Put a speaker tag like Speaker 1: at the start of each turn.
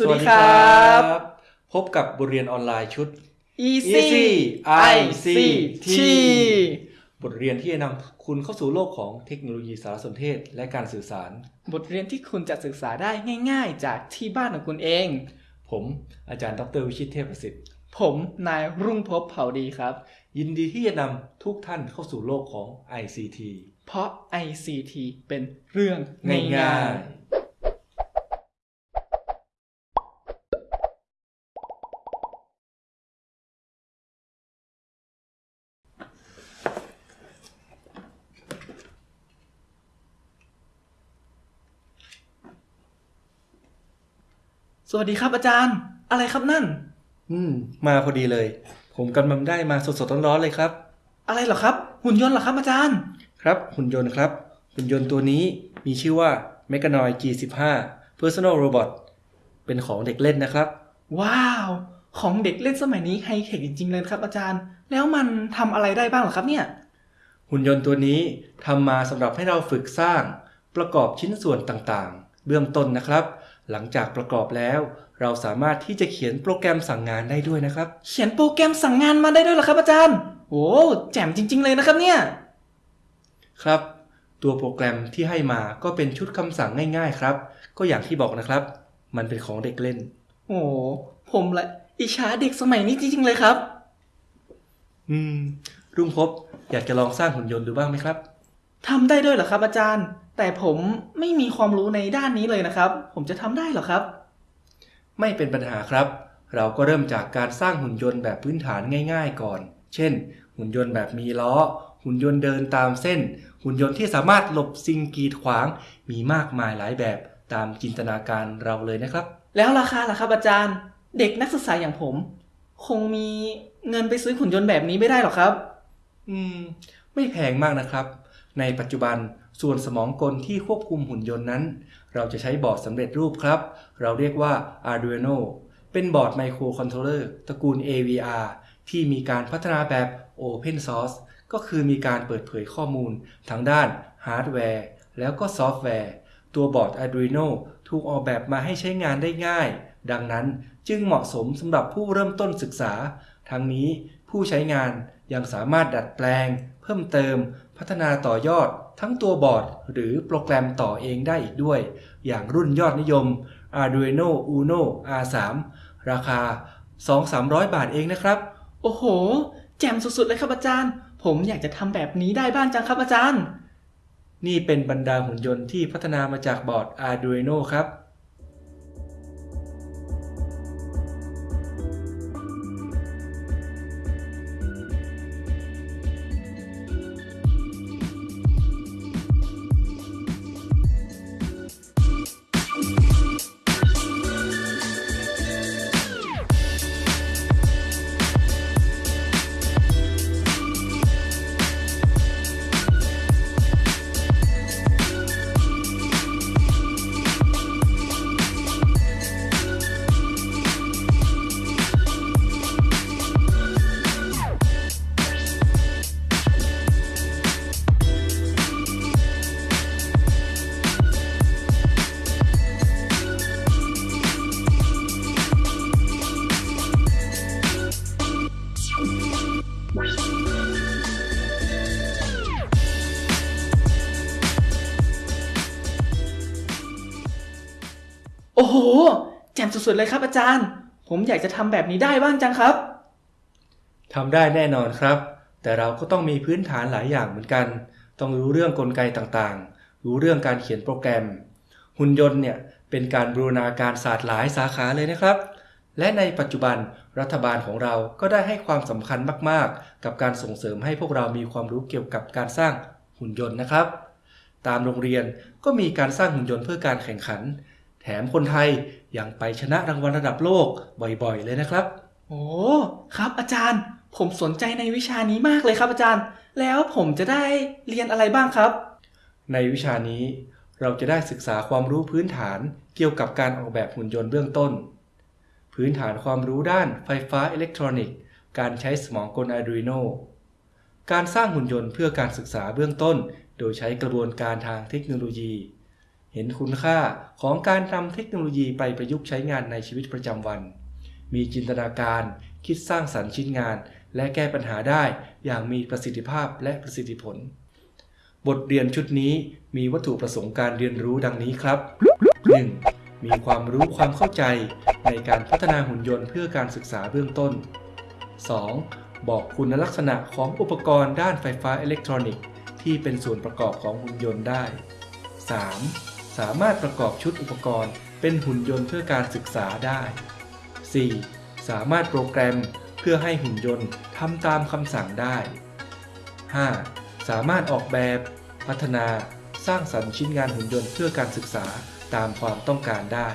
Speaker 1: สวัสดีครับ
Speaker 2: พบกับบทเรียนออนไลน์ชุด
Speaker 1: Easy
Speaker 2: Easy
Speaker 1: ICT
Speaker 2: บทเรียนที่จะนำคุณเข้าสู่โลกของเทคโนโลยีสารสนเทศและการสื่อสาร
Speaker 1: บทเรียนที่คุณจะศึกษาได้ง่าย ๆ จากที่บ้านของคุณเอง
Speaker 2: ผมอาจารย์ดรวิชิตเทพประสิทธิ์
Speaker 1: ผมนายรุ่งภพบเผ่าดีครับ
Speaker 2: ยินดีที่จะนำทุกท่านเข้าสู่โลกของ ICT
Speaker 1: เพราะ ICT เป็นเรื่อง
Speaker 2: ง่า
Speaker 1: ง่าย
Speaker 2: ย
Speaker 1: สวัสดีครับอาจารย์ อะไรครับนั่น
Speaker 2: อืม มาพอดีเลย ผมกำลังได้มาสดๆร้อนๆเลยครับ
Speaker 1: อะไรเหรอครับ หุ่นยนต์เหรอครับอาจารย์
Speaker 2: ครับ หุ่นยนต์ครับ หุ่นยนต์ตัวนี้มีชื่อว่า Mechanoid G15 Personal Robot เป็นของเด็กเล่นนะครับ
Speaker 1: ว้าว ของเด็กเล่นสมัยนี้ไฮเทคจริงๆเลยครับอาจารย์ แล้วมันทำอะไรได้บ้างเหรอครับเนี่ย
Speaker 2: หุ่นยนต์ตัวนี้ทำมาสำหรับให้เราฝึกสร้าง ประกอบชิ้นส่วนต่างๆ เบื้องต้นนะครับ หลังจากประกอบแล้ว เราสามารถที่จะเขียนโปรแกรมสั่งงานได้ด้วยนะครับ
Speaker 1: เขียนโปรแกรมสั่งงานมาได้ด้วยเหรอครับอาจารย์โอ้แจ่มจริง ๆ เลยนะครับเนี่ย
Speaker 2: ครับ ตัวโปรแกรมที่ให้มาก็เป็นชุดคำสั่งง่ายๆ ครับ ก็อย่างที่บอกนะครับ มันเป็นของเด็กเล่น
Speaker 1: โอ้ผมละอิจฉาเด็กสมัยนี้จริงๆเลยครับ
Speaker 2: อืม รุ่งพบอยากจะลองสร้างหุ่นยนต์ดูบ้างไหมครับ
Speaker 1: ทำได้ด้วยเหรอครับอาจารย์ แต่ผมไม่มีความรู้ในด้านนี้เลยนะครับ ผมจะทำได้เหรอครับ
Speaker 2: ไม่เป็นปัญหาครับ เราก็เริ่มจากการสร้างหุ่นยนต์แบบพื้นฐานง่าย ๆ ก่อน เช่น หุ่นยนต์แบบมีล้อ หุ่นยนต์เดินตามเส้น หุ่นยนต์ที่สามารถหลบสิ่งกีดขวาง มีมากมายหลายแบบตามจินตนาการเราเลยนะครับ
Speaker 1: แล้วราคาล่ะครับอาจารย์ เด็กนักศึกษาอย่างผม คงมีเงินไปซื้อหุ่นยนต์แบบนี้ไม่ได้หรอกครับ
Speaker 2: อืม ไม่แพงมากนะครับ ในปัจจุบันส่วนสมองกลที่ควบคุมหุ่นยนต์นั้น เราจะใช้บอร์ดสำเร็จรูปครับ เราเรียกว่า Arduino เป็นบอร์ดไมโครคอนโทรลเลอร์ตระกูล AVR ที่มีการพัฒนาแบบ Open Source ก็คือมีการเปิดเผยข้อมูลทั้งด้านฮาร์ดแวร์แล้วก็ซอฟต์แวร์ ตัวบอร์ด Arduino ถูกออกแบบมาให้ใช้งานได้ง่าย ดังนั้นจึงเหมาะสมสำหรับผู้เริ่มต้นศึกษา ทั้งนี้ผู้ใช้งานยังสามารถดัดแปลง เพิ่มเติม พัฒนาต่อยอดทั้งตัวบอร์ด หรือโปรแกรมต่อเองได้อีกด้วย อย่างรุ่นยอดนิยม Arduino Uno R3 ราคา 2-300 บาทเองนะครับ
Speaker 1: โอ้โห แจ่มสุดๆเลยครับอาจารย์ ผมอยากจะทำแบบนี้ได้บ้างจังครับอาจารย์
Speaker 2: นี่เป็นบรรดาหุ่นยนต์ที่พัฒนามาจากบอร์ด Arduino ครับ
Speaker 1: อ้โห แจ่มสุดๆเลยครับอาจารย์ ผมอยากจะทำแบบนี้ได้บ้างจังครับ
Speaker 2: ทำได้แน่นอนครับ แต่เราก็ต้องมีพื้นฐานหลายอย่างเหมือนกัน ต้องรู้เรื่องกลไกต่างๆ รู้เรื่องการเขียนโปรแกรม หุ่นยนต์เนี่ยเป็นการบูรณาการศาสตร์หลายสาขาเลยนะครับ และในปัจจุบันรัฐบาลของเราก็ได้ให้ความสำคัญมากๆ กับการส่งเสริมให้พวกเรามีความรู้เกี่ยวกับการสร้างหุ่นยนต์นะครับ ตามโรงเรียนก็มีการสร้างหุ่นยนต์เพื่อการแข่งขัน มคนไทยยังไปชนะรางวัลระดับโลกบ่อยๆ เลยนะครับ
Speaker 1: โอ้ครับอาจารย์ ผมสนใจในวิชานี้มากเลยครับอาจารย์ แล้วผมจะได้เรียนอะไรบ้างครับ
Speaker 2: ในวิชานี้เราจะได้ศึกษาความรู้พื้นฐานเกี่ยวกับการออกแบบหุ่นยนต์เบื้องต้น พื้นฐานความรู้ด้านไฟฟ้าอิเล็กทรอนิกส์ การใช้สมองกล Arduino การสร้างหุ่นยนต์เพื่อการศึกษาเบื้องต้น โดยใช้กระบวนการทางเทคโนโลยี เห็นคุณค่าของการนำเทคโนโลยีไปประยุกต์ใช้งานในชีวิตประจำวัน มีจินตนาการคิดสร้างสรรค์ชิ้นงาน และแก้ปัญหาได้อย่างมีประสิทธิภาพและประสิทธิผล บทเรียนชุดนี้มีวัตถุประสงค์การเรียนรู้ดังนี้ครับ 1. มีความรู้ความเข้าใจในการพัฒนาหุ่นยนต์เพื่อการศึกษาเบื้องต้น 2. บอกคุณลักษณะของอุปกรณ์ด้านไฟฟ้าอิเล็กทรอนิกส์ที่เป็นส่วนประกอบของหุ่นยนต์ได้ 3. สามารถประกอบชุดอุปกรณ์ เป็นหุ่นยนต์เพื่อการศึกษาได้ 4. สามารถโปรแกรมเพื่อให้หุ่นยนต์ทำตามคำสั่งได้ 5. สามารถออกแบบ พัฒนา สร้างสรรค์ชิ้นงานหุ่นยนต์เพื่อการศึกษาตามความต้องการได้